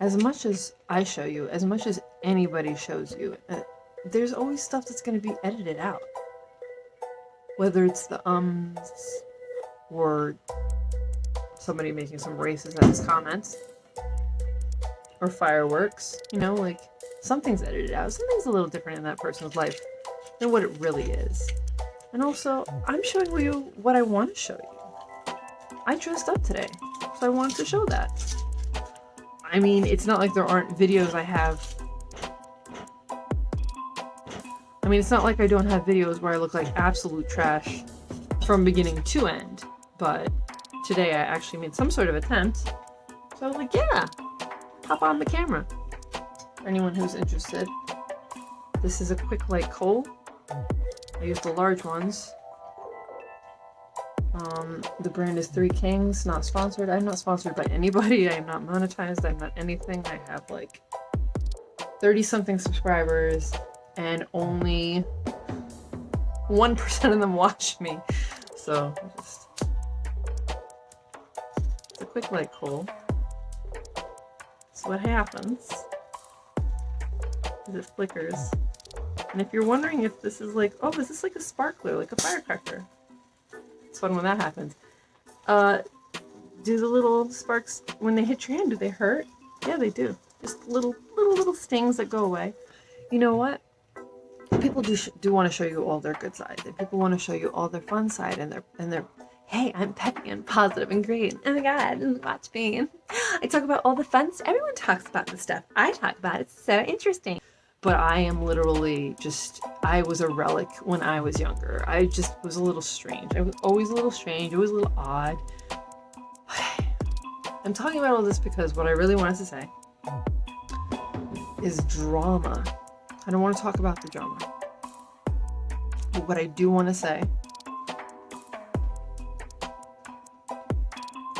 as much as I show you, as much as anybody shows you, uh, there's always stuff that's going to be edited out. Whether it's the ums or somebody making some racist comments or fireworks, you know, like something's edited out. Something's a little different in that person's life than what it really is. And also, I'm showing you what I want to show you. I dressed up today, so I wanted to show that. I mean, it's not like there aren't videos I have. I mean, it's not like I don't have videos where I look like absolute trash from beginning to end, but today I actually made some sort of attempt. So I was like, yeah, hop on the camera. For anyone who's interested, this is a quick light coal. I use the large ones. Um, the brand is Three Kings, not sponsored. I'm not sponsored by anybody. I'm not monetized. I'm not anything. I have like 30 something subscribers and only 1% of them watch me. So just it's a quick light coal. So what happens is it flickers. And if you're wondering if this is like, oh, is this like a sparkler, like a firecracker? It's fun when that happens. Uh, do the little sparks, when they hit your hand, do they hurt? Yeah, they do. Just little, little, little stings that go away. You know what? People do do want to show you all their good side. People want to show you all their fun side and their and their hey, I'm peppy and positive and great. Oh my god, watch me. I talk about all the fun stuff. Everyone talks about the stuff I talk about. It's so interesting but I am literally just, I was a relic when I was younger. I just was a little strange. I was always a little strange, always a little odd. I'm talking about all this because what I really wanted to say is drama. I don't want to talk about the drama. But what I do want to say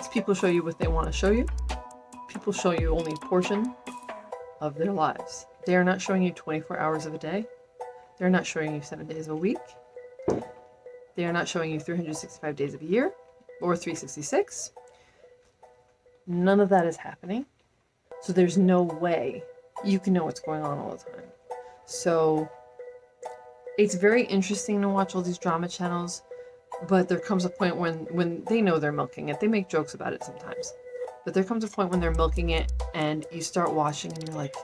is people show you what they want to show you. People show you only a portion of their lives. They are not showing you 24 hours of a day. They're not showing you seven days a week. They are not showing you 365 days of a year or 366. None of that is happening. So there's no way you can know what's going on all the time. So it's very interesting to watch all these drama channels, but there comes a point when when they know they're milking it. They make jokes about it sometimes. But there comes a point when they're milking it and you start watching and you're like,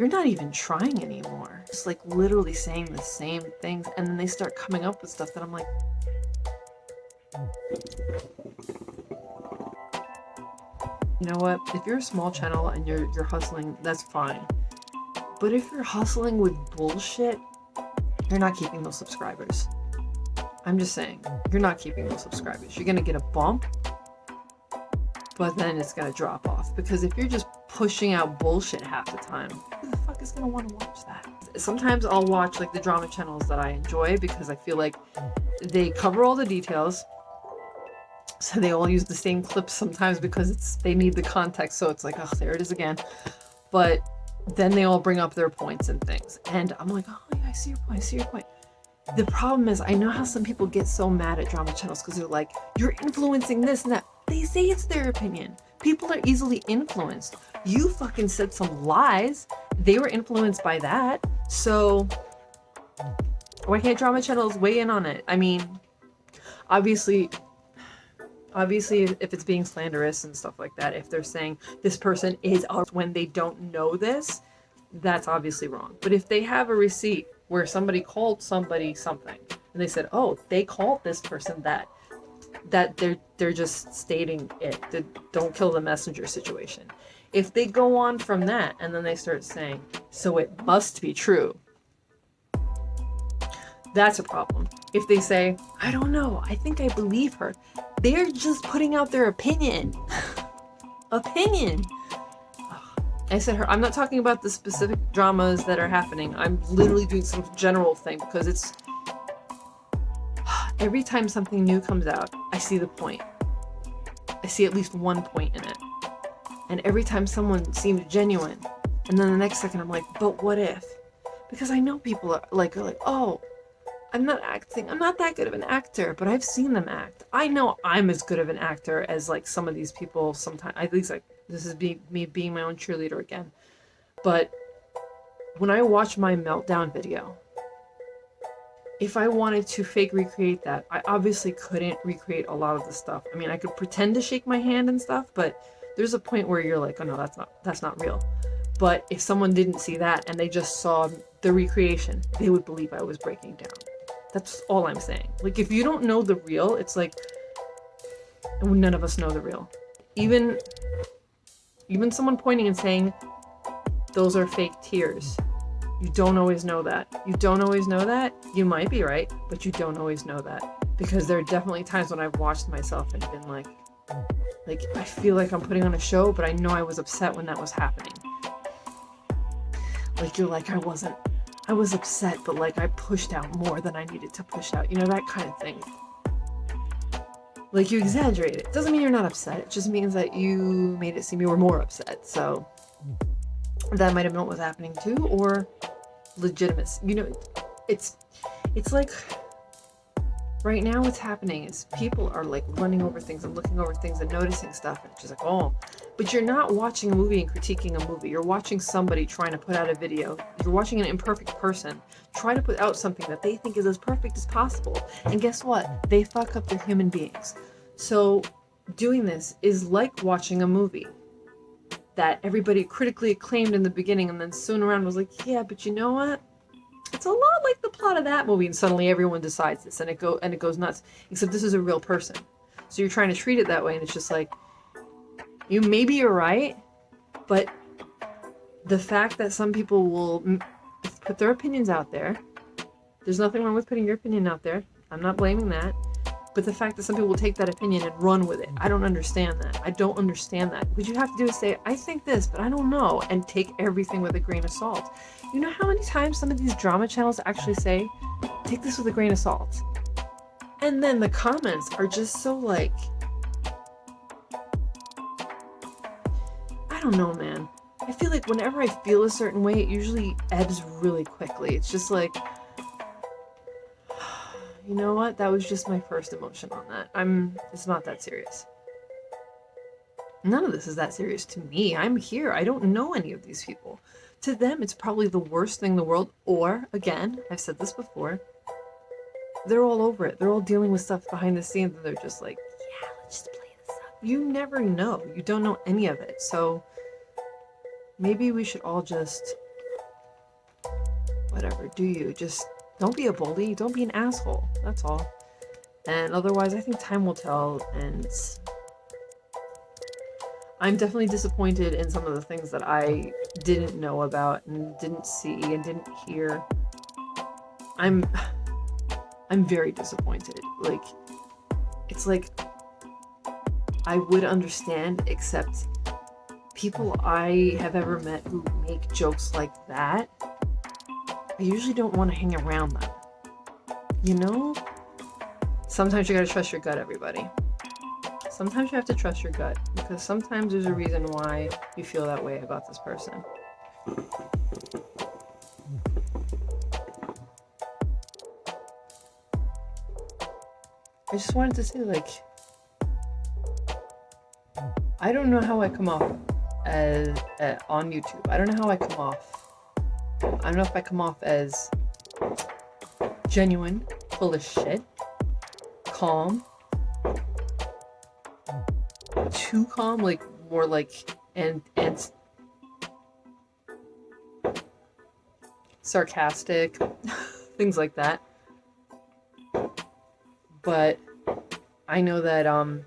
you're not even trying anymore. Just like literally saying the same things. And then they start coming up with stuff that I'm like, you know what? If you're a small channel and you're, you're hustling, that's fine. But if you're hustling with bullshit, you're not keeping those subscribers. I'm just saying, you're not keeping those subscribers. You're gonna get a bump, but then it's gonna drop off. Because if you're just pushing out bullshit half the time, who the fuck is gonna want to watch that? Sometimes I'll watch like the drama channels that I enjoy because I feel like they cover all the details. So they all use the same clips sometimes because it's they need the context. So it's like, oh, there it is again. But then they all bring up their points and things. And I'm like, oh, yeah, I see your point. I see your point. The problem is, I know how some people get so mad at drama channels because they're like, you're influencing this and that. They say it's their opinion. People are easily influenced. You fucking said some lies they were influenced by that. So why can't drama channels weigh in on it? I mean, obviously, obviously if it's being slanderous and stuff like that, if they're saying this person is when they don't know this, that's obviously wrong. But if they have a receipt where somebody called somebody something and they said, oh, they called this person that, that they're, they're just stating it, the don't kill the messenger situation. If they go on from that and then they start saying, so it must be true, that's a problem. If they say, I don't know, I think I believe her, they're just putting out their opinion. opinion. I said her, I'm not talking about the specific dramas that are happening. I'm literally doing some general thing because it's every time something new comes out, I see the point. I see at least one point in it. And every time someone seems genuine, and then the next second I'm like, but what if? Because I know people are like, are like, oh, I'm not acting. I'm not that good of an actor, but I've seen them act. I know I'm as good of an actor as like some of these people sometimes, at least like This is me being my own cheerleader again. But when I watch my meltdown video, if I wanted to fake recreate that, I obviously couldn't recreate a lot of the stuff. I mean, I could pretend to shake my hand and stuff, but there's a point where you're like, oh no, that's not that's not real. But if someone didn't see that and they just saw the recreation, they would believe I was breaking down. That's all I'm saying. Like if you don't know the real, it's like none of us know the real. Even even someone pointing and saying those are fake tears. You don't always know that. You don't always know that. You might be right, but you don't always know that. Because there are definitely times when I've watched myself and been like, like, I feel like I'm putting on a show, but I know I was upset when that was happening. Like, you're like, I wasn't, I was upset, but like, I pushed out more than I needed to push out. You know, that kind of thing. Like, you exaggerate it. Doesn't mean you're not upset. It just means that you made it seem you were more upset. So, that might have been what was happening too, or legitimacy. You know, it's, it's like, right now what's happening is people are like running over things and looking over things and noticing stuff and just like oh. But you're not watching a movie and critiquing a movie you're watching somebody trying to put out a video you're watching an imperfect person try to put out something that they think is as perfect as possible. And guess what? They fuck up their human beings. So doing this is like watching a movie that everybody critically acclaimed in the beginning and then soon around was like yeah but you know what? It's a lot like the plot of that movie and suddenly everyone decides this and it go and it goes nuts. Except this is a real person. So you're trying to treat it that way and it's just like you maybe you're right but the fact that some people will put their opinions out there there's nothing wrong with putting your opinion out there. I'm not blaming that but the fact that some people will take that opinion and run with it i don't understand that i don't understand that what you have to do is say i think this but i don't know and take everything with a grain of salt you know how many times some of these drama channels actually say, take this with a grain of salt? And then the comments are just so like, I don't know, man. I feel like whenever I feel a certain way, it usually ebbs really quickly. It's just like, you know what? That was just my first emotion on that. I'm, it's not that serious. None of this is that serious to me. I'm here. I don't know any of these people to them it's probably the worst thing in the world or again i've said this before they're all over it they're all dealing with stuff behind the scenes and they're just like yeah let's just play this up you never know you don't know any of it so maybe we should all just whatever do you just don't be a bully don't be an asshole that's all and otherwise i think time will tell and I'm definitely disappointed in some of the things that I didn't know about and didn't see and didn't hear. I'm I'm very disappointed. Like it's like I would understand except people I have ever met who make jokes like that I usually don't want to hang around them. You know? Sometimes you gotta trust your gut, everybody. Sometimes you have to trust your gut because sometimes there's a reason why you feel that way about this person. I just wanted to say, like, I don't know how I come off as uh, on YouTube. I don't know how I come off. I don't know if I come off as genuine, full of shit, calm, too calm, like more like and and sarcastic, things like that. But I know that um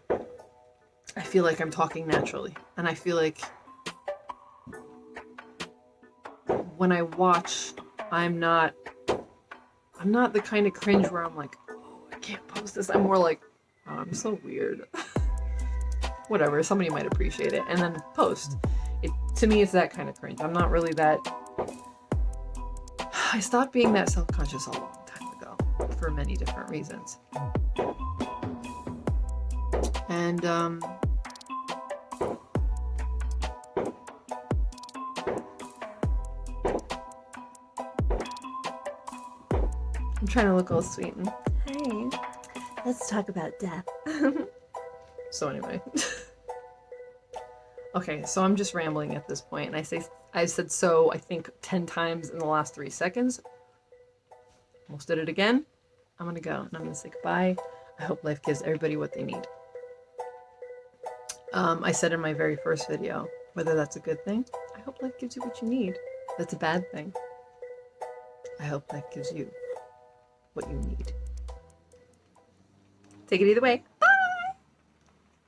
I feel like I'm talking naturally and I feel like when I watch I'm not I'm not the kind of cringe where I'm like, oh, I can't post this. I'm more like, oh, I'm so weird. whatever, somebody might appreciate it, and then post. It, to me, it's that kind of cringe. I'm not really that... I stopped being that self-conscious a long time ago, for many different reasons. And, um... I'm trying to look all sweet and, hey, let's talk about death. So anyway, Okay, so I'm just rambling at this point, and I say I said so I think ten times in the last three seconds. Almost did it again. I'm gonna go and I'm gonna say goodbye. I hope life gives everybody what they need. Um, I said in my very first video, whether that's a good thing, I hope life gives you what you need. That's a bad thing. I hope life gives you what you need. Take it either way.